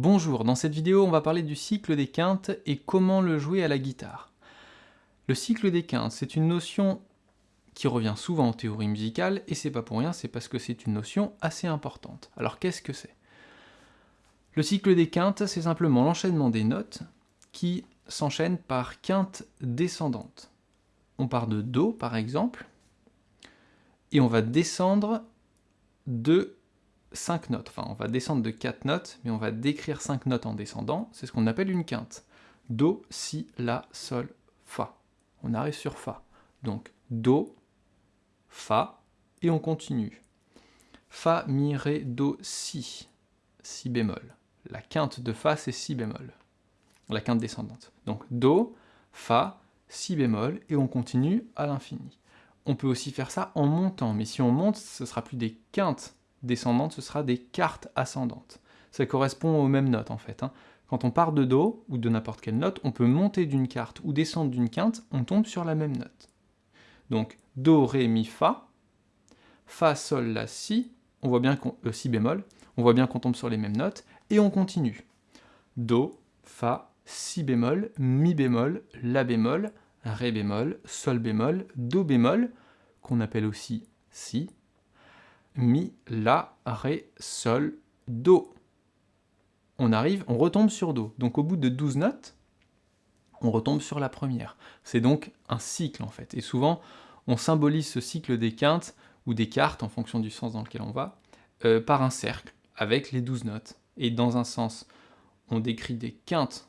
Bonjour, dans cette vidéo on va parler du cycle des quintes et comment le jouer à la guitare. Le cycle des quintes, c'est une notion qui revient souvent en théorie musicale, et c'est pas pour rien, c'est parce que c'est une notion assez importante. Alors qu'est-ce que c'est? Le cycle des quintes, c'est simplement l'enchaînement des notes qui s'enchaînent par quintes descendantes. On part de Do par exemple, et on va descendre de 5 notes. Enfin, on va descendre de 4 notes, mais on va décrire 5 notes en descendant. C'est ce qu'on appelle une quinte. Do, Si, La, Sol, Fa. On arrive sur Fa. Donc, Do, Fa, et on continue. Fa, Mi, Ré, Do, Si. Si bémol. La quinte de Fa, c'est Si bémol. La quinte descendante. Donc, Do, Fa, Si bémol, et on continue à l'infini. On peut aussi faire ça en montant, mais si on monte, ce sera plus des quintes descendante, ce sera des quartes ascendantes. Ça correspond aux mêmes notes en fait. Hein. Quand on part de Do, ou de n'importe quelle note, on peut monter d'une quarte ou descendre d'une quinte, on tombe sur la même note. Donc Do, Ré, Mi, Fa, Fa, Sol, La, Si, on voit bien qu'on, euh, Si bémol, on voit bien qu'on tombe sur les mêmes notes, et on continue. Do, Fa, Si bémol, Mi bémol, La bémol, Ré bémol, Sol bémol, Do bémol, qu'on appelle aussi Si, Mi, La, Ré, Sol, Do. On arrive, on retombe sur Do. Donc au bout de 12 notes, on retombe sur la première. C'est donc un cycle en fait. Et souvent, on symbolise ce cycle des quintes ou des quartes, en fonction du sens dans lequel on va, euh, par un cercle, avec les 12 notes. Et dans un sens, on décrit des quintes,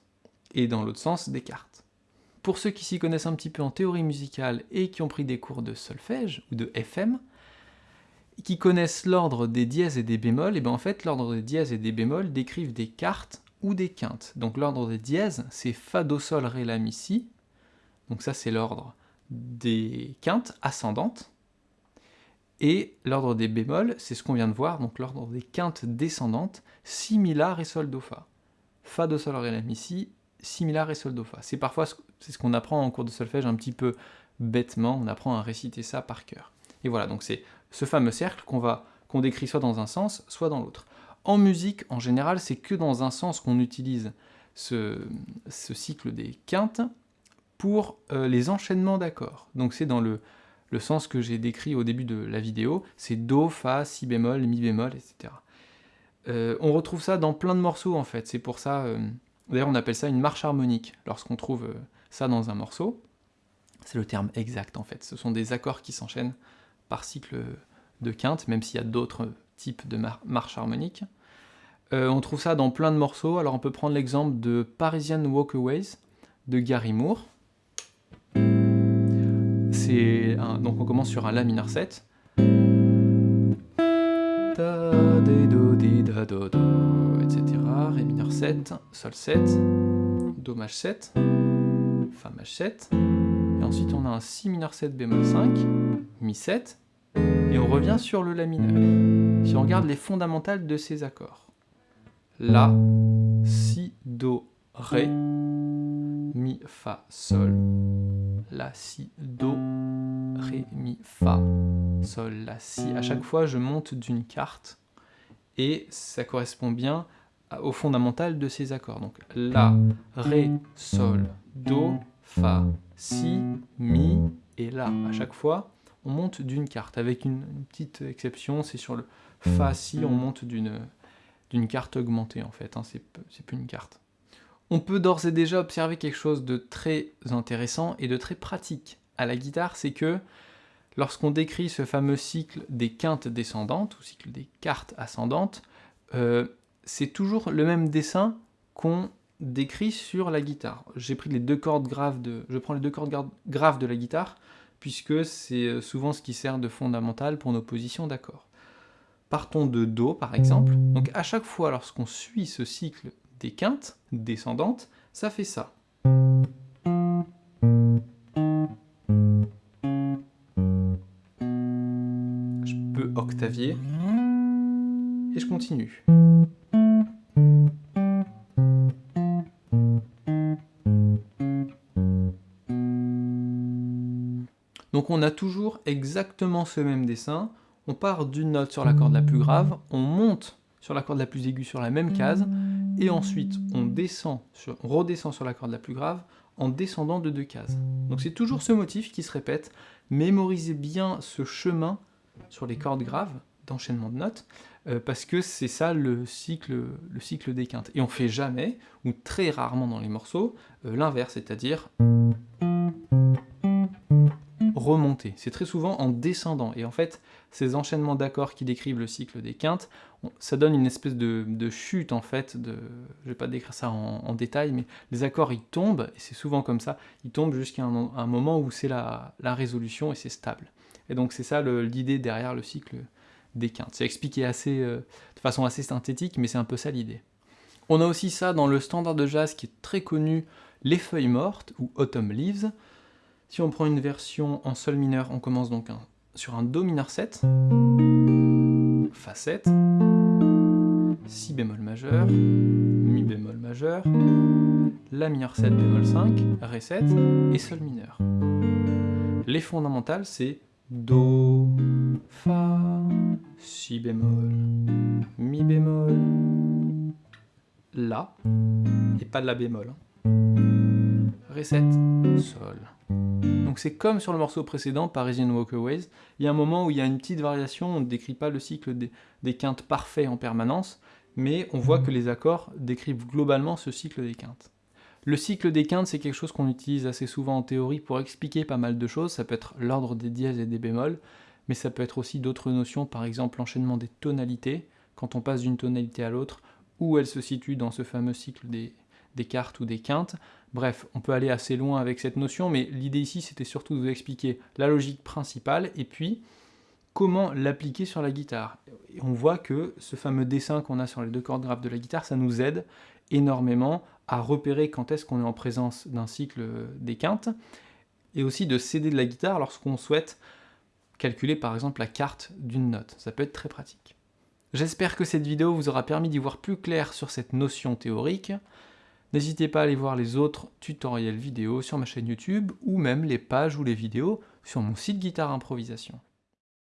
et dans l'autre sens, des quartes. Pour ceux qui s'y connaissent un petit peu en théorie musicale et qui ont pris des cours de solfège ou de FM, qui connaissent l'ordre des dièses et des bémols, et bien en fait l'ordre des dièses et des bémols décrivent des quartes ou des quintes. Donc l'ordre des dièses, c'est Fa, Do, Sol, Ré, La, Mi, Si. Donc ça c'est l'ordre des quintes ascendantes. Et l'ordre des bémols, c'est ce qu'on vient de voir, donc l'ordre des quintes descendantes, Si, Mi, La, Ré, Sol, Do, Fa. Fa, Do, Sol, Ré, La, Mi, Si, Si, Mi, La, Ré, Sol, Do, Fa. C'est parfois ce qu'on apprend en cours de solfège un petit peu bêtement, on apprend à réciter ça par cœur. Et voilà, donc c'est ce fameux cercle qu'on qu'on décrit soit dans un sens, soit dans l'autre. En musique, en général, c'est que dans un sens qu'on utilise ce, cycle des quintes pour euh, les enchaînements d'accords. Donc c'est dans le, le, sens que j'ai décrit au début de la vidéo, c'est Do, Fa, Si bémol, Mi bémol, etc. Euh, on retrouve ça dans plein de morceaux en fait, c'est pour ça, euh, d'ailleurs on appelle ça une marche harmonique, lorsqu'on trouve ça dans un morceau. C'est le terme exact en fait, ce sont des accords qui s'enchaînent par cycle de quinte, même s'il y a d'autres types de marches harmoniques. Euh, on trouve ça dans plein de morceaux, alors on peut prendre l'exemple de Parisian Walkaways de Gary Moore. donc on commence sur un La mineur 7. etc. Ré mineur 7, Sol 7, Do maj 7, Fa maj 7, et ensuite on a un Si mineur 7 bémol 5, Mi 7, et on revient sur le La mineur. Si on regarde les fondamentales de ces accords. La, Si, Do, Ré, Mi, Fa, Sol. La, Si, Do, Ré, Mi, Fa, Sol, La, Si. À chaque fois, je monte d'une carte et ça correspond bien aux fondamentales de ces accords. Donc La, Ré, Sol, Do, Fa, Si, Mi et La. À chaque fois, on monte d'une carte, avec une, petite exception, c'est sur le Fa, Si, on monte d'une carte augmentée en fait, hein, c'est plus une carte. On peut d'ores et déjà observer quelque chose de très intéressant et de très pratique à la guitare, c'est que lorsqu'on décrit ce fameux cycle des quintes descendantes, ou cycle des cartes ascendantes, euh, c'est toujours le même dessin qu'on décrit sur la guitare. J'ai pris les deux cordes graves de, je prends les deux cordes graves de la guitare, puisque c'est euh, souvent ce qui sert de fondamental pour nos positions d'accords. Partons de Do, par exemple. Donc à chaque fois, lorsqu'on suit ce cycle des quintes descendantes, ça fait ça. Je peux octavier, et je continue. Donc on a toujours exactement ce même dessin, on part d'une note sur la corde la plus grave, on monte sur la corde la plus aiguë sur la même case, et ensuite on, descend redescend sur la corde la plus grave en descendant de deux cases. Donc c'est toujours ce motif qui se répète. Mémorisez bien ce chemin sur les cordes graves d'enchaînement de notes, euh, parce que c'est ça le cycle, le des quintes. Et on fait jamais, ou très rarement dans les morceaux, euh, l'inverse, c'est-à-dire C'est très souvent en descendant. Et en fait, ces enchaînements d'accords qui décrivent le cycle des quintes, ça donne une espèce de, chute en fait, de, je vais pas décrire ça en, détail, mais les accords ils tombent, et c'est souvent comme ça, ils tombent jusqu'à un, moment où c'est la, résolution et c'est stable. Et donc c'est ça l'idée derrière le cycle des quintes. C'est expliqué assez, euh, de façon assez synthétique, mais c'est un peu ça l'idée. On a aussi ça dans le standard de jazz qui est très connu, les feuilles mortes, ou Autumn Leaves. Si on prend une version en sol mineur, on commence donc sur un Do mineur 7, Fa 7, Si bémol majeur, Mi bémol majeur, La mineur 7 bémol 5, Ré 7 et Sol mineur. Les fondamentales, c'est Do, Fa, Si bémol, Mi bémol, La, et pas de La bémol. Hein. Ré 7, Sol. Donc c'est comme sur le morceau précédent, Parisian Walkaways, il y a un moment où il y a une petite variation, on ne décrit pas le cycle des, quintes parfaits en permanence, mais on voit que les accords décrivent globalement ce cycle des quintes. Le cycle des quintes, c'est quelque chose qu'on utilise assez souvent en théorie pour expliquer pas mal de choses, ça peut être l'ordre des dièses et des bémols, mais ça peut être aussi d'autres notions, par exemple l'enchaînement des tonalités, quand on passe d'une tonalité à l'autre, où elle se situe dans ce fameux cycle des, des cartes ou des quintes. Bref, on peut aller assez loin avec cette notion, mais l'idée ici, c'était surtout de vous expliquer la logique principale, et puis comment l'appliquer sur la guitare. On voit que ce fameux dessin qu'on a sur les deux cordes graves de la guitare, ça nous aide énormément à repérer quand est-ce qu'on est en présence d'un cycle des quintes, et aussi de céder de la guitare lorsqu'on souhaite calculer par exemple la carte d'une note. Ça peut être très pratique. J'espère que cette vidéo vous aura permis d'y voir plus clair sur cette notion théorique. N'hésitez pas à aller voir les autres tutoriels vidéo sur ma chaîne YouTube ou même les pages ou les vidéos sur mon site Guitare Improvisation.